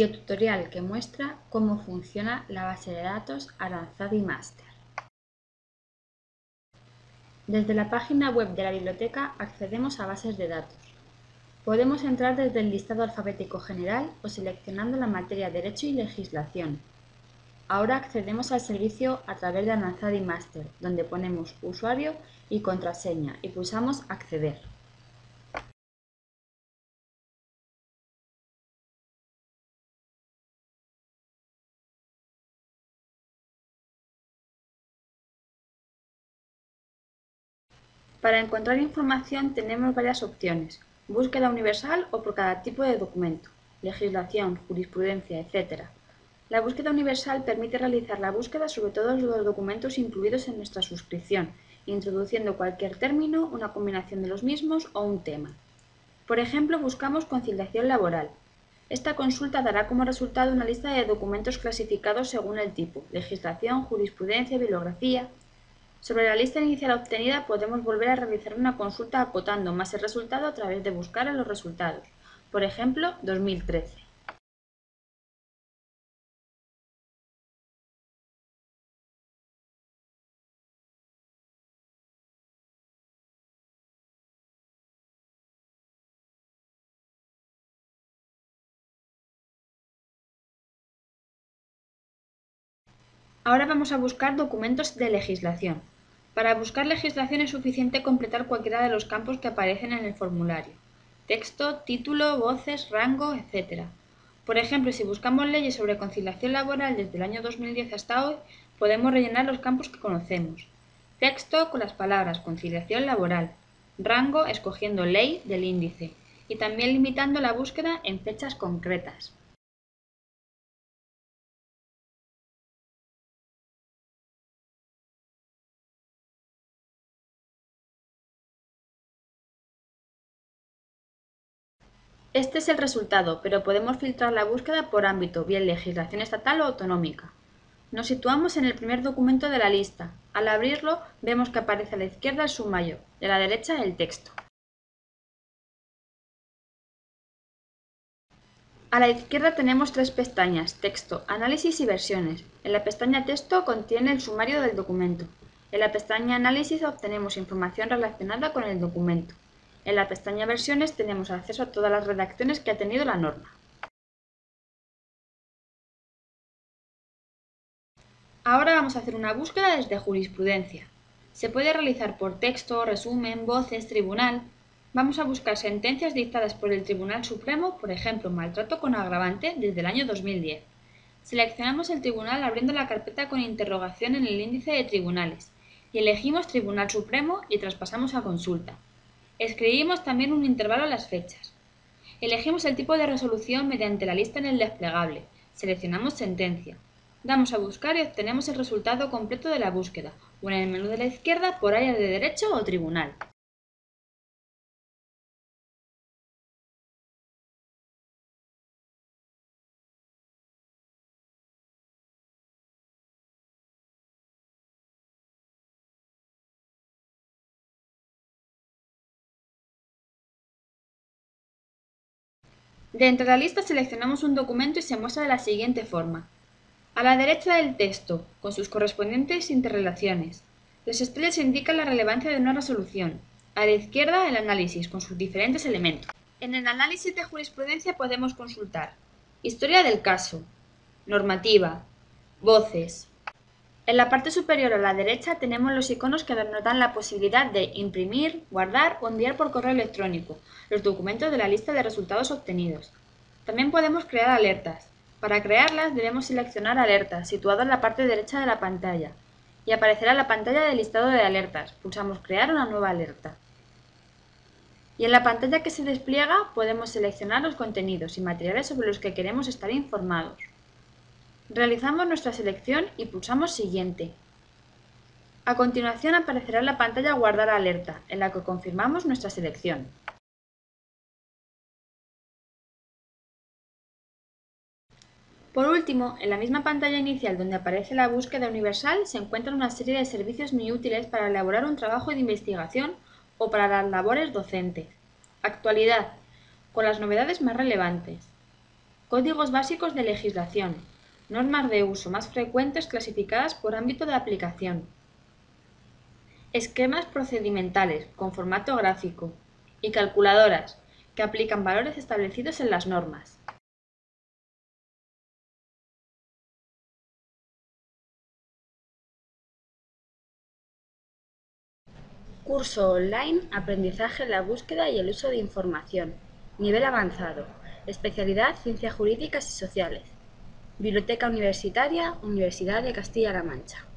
Videotutorial que muestra cómo funciona la base de datos Aranzadi Master. Desde la página web de la biblioteca accedemos a bases de datos. Podemos entrar desde el listado alfabético general o seleccionando la materia Derecho y Legislación. Ahora accedemos al servicio a través de Aranzadi Master, donde ponemos usuario y contraseña y pulsamos Acceder. Para encontrar información tenemos varias opciones, búsqueda universal o por cada tipo de documento, legislación, jurisprudencia, etc. La búsqueda universal permite realizar la búsqueda sobre todos los documentos incluidos en nuestra suscripción, introduciendo cualquier término, una combinación de los mismos o un tema. Por ejemplo, buscamos conciliación laboral. Esta consulta dará como resultado una lista de documentos clasificados según el tipo, legislación, jurisprudencia, bibliografía, sobre la lista inicial obtenida podemos volver a realizar una consulta acotando más el resultado a través de buscar en los resultados, por ejemplo 2013. Ahora vamos a buscar documentos de legislación. Para buscar legislación es suficiente completar cualquiera de los campos que aparecen en el formulario. Texto, título, voces, rango, etc. Por ejemplo, si buscamos leyes sobre conciliación laboral desde el año 2010 hasta hoy, podemos rellenar los campos que conocemos. Texto con las palabras conciliación laboral. Rango escogiendo ley del índice. Y también limitando la búsqueda en fechas concretas. Este es el resultado, pero podemos filtrar la búsqueda por ámbito, bien legislación estatal o autonómica. Nos situamos en el primer documento de la lista. Al abrirlo, vemos que aparece a la izquierda el sumario y a la derecha el texto. A la izquierda tenemos tres pestañas, texto, análisis y versiones. En la pestaña texto contiene el sumario del documento. En la pestaña análisis obtenemos información relacionada con el documento. En la pestaña Versiones tenemos acceso a todas las redacciones que ha tenido la norma. Ahora vamos a hacer una búsqueda desde jurisprudencia. Se puede realizar por texto, resumen, voces, tribunal. Vamos a buscar sentencias dictadas por el Tribunal Supremo, por ejemplo, maltrato con agravante desde el año 2010. Seleccionamos el tribunal abriendo la carpeta con interrogación en el índice de tribunales y elegimos Tribunal Supremo y traspasamos a consulta. Escribimos también un intervalo a las fechas. Elegimos el tipo de resolución mediante la lista en el desplegable. Seleccionamos sentencia. Damos a buscar y obtenemos el resultado completo de la búsqueda, o en el menú de la izquierda por área de derecho o tribunal. Dentro de la lista seleccionamos un documento y se muestra de la siguiente forma. A la derecha del texto, con sus correspondientes interrelaciones. Las estrellas indican la relevancia de una resolución. A la izquierda, el análisis, con sus diferentes elementos. En el análisis de jurisprudencia podemos consultar Historia del caso, Normativa, Voces, en la parte superior a la derecha tenemos los iconos que nos dan la posibilidad de imprimir, guardar o enviar por correo electrónico los documentos de la lista de resultados obtenidos. También podemos crear alertas. Para crearlas debemos seleccionar alertas, situado en la parte derecha de la pantalla, y aparecerá la pantalla de listado de alertas. Pulsamos Crear una nueva alerta. Y en la pantalla que se despliega podemos seleccionar los contenidos y materiales sobre los que queremos estar informados. Realizamos nuestra selección y pulsamos Siguiente. A continuación aparecerá la pantalla Guardar alerta, en la que confirmamos nuestra selección. Por último, en la misma pantalla inicial donde aparece la búsqueda universal se encuentran una serie de servicios muy útiles para elaborar un trabajo de investigación o para las labores docentes. Actualidad, con las novedades más relevantes. Códigos básicos de legislación. Normas de uso más frecuentes clasificadas por ámbito de aplicación. Esquemas procedimentales con formato gráfico. Y calculadoras, que aplican valores establecidos en las normas. Curso online Aprendizaje en la búsqueda y el uso de información. Nivel avanzado. Especialidad Ciencias Jurídicas y Sociales. Biblioteca Universitaria, Universidad de Castilla-La Mancha.